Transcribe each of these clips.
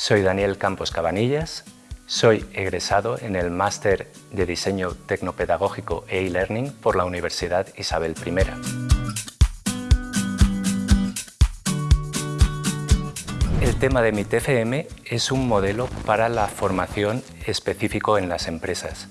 Soy Daniel Campos Cabanillas, soy egresado en el Máster de Diseño Tecnopedagógico e e-Learning por la Universidad Isabel I. El tema de mi TFM es un modelo para la formación específico en las empresas.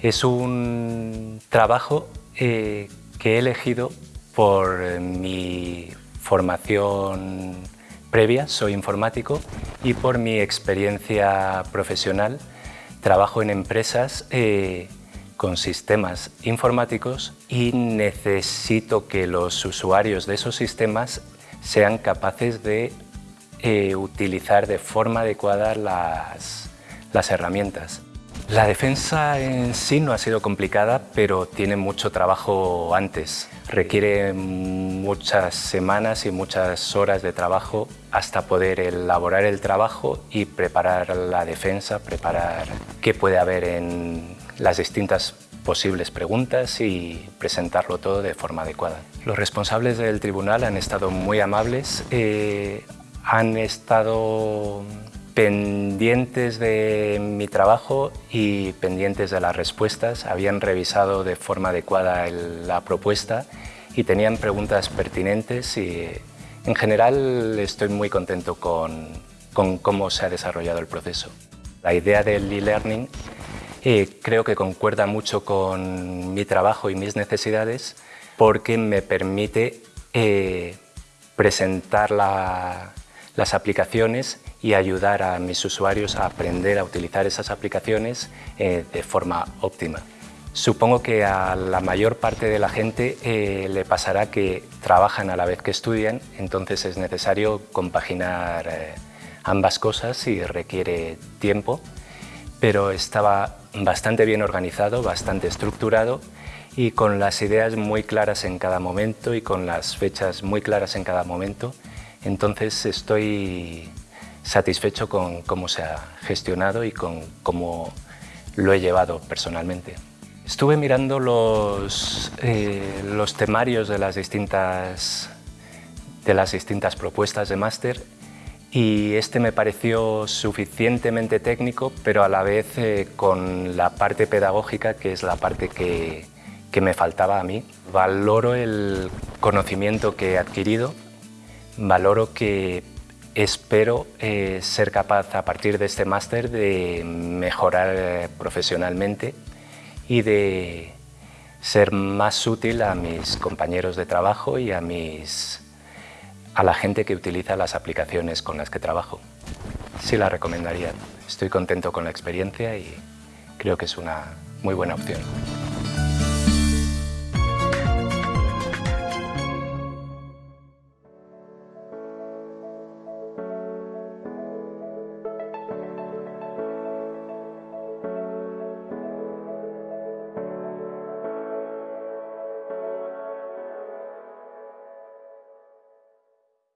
Es un trabajo eh, que he elegido por mi formación previa, soy informático, y por mi experiencia profesional trabajo en empresas eh, con sistemas informáticos y necesito que los usuarios de esos sistemas sean capaces de eh, utilizar de forma adecuada las, las herramientas. La defensa en sí no ha sido complicada, pero tiene mucho trabajo antes. Requiere muchas semanas y muchas horas de trabajo hasta poder elaborar el trabajo y preparar la defensa, preparar qué puede haber en las distintas posibles preguntas y presentarlo todo de forma adecuada. Los responsables del tribunal han estado muy amables, eh, han estado pendientes de mi trabajo y pendientes de las respuestas, habían revisado de forma adecuada la propuesta y tenían preguntas pertinentes y en general estoy muy contento con, cómo se ha desarrollado el proceso. La idea del e-learning eh, creo que concuerda mucho con mi trabajo y mis necesidades porque me permite eh, presentar las aplicaciones y ayudar a mis usuarios a aprender a utilizar esas aplicaciones eh, de forma óptima. Supongo que a la mayor parte de la gente eh, le pasará que trabajan a la vez que estudian, entonces es necesario compaginar eh, ambas cosas y requiere tiempo, pero estaba bastante bien organizado, bastante estructurado y con las ideas muy claras en cada momento y con las fechas muy claras en cada momento, entonces estoy satisfecho con cómo se ha gestionado y con cómo lo he llevado personalmente. Estuve mirando los, eh, los temarios de las, distintas, de las distintas propuestas de máster y este me pareció suficientemente técnico, pero a la vez eh, con la parte pedagógica, que es la parte que, que me faltaba a mí. Valoro el conocimiento que he adquirido, valoro que Espero eh, ser capaz a partir de este máster de mejorar eh, profesionalmente y de ser más útil a mis compañeros de trabajo y a, mis, a la gente que utiliza las aplicaciones con las que trabajo. Sí la recomendaría. Estoy contento con la experiencia y creo que es una muy buena opción.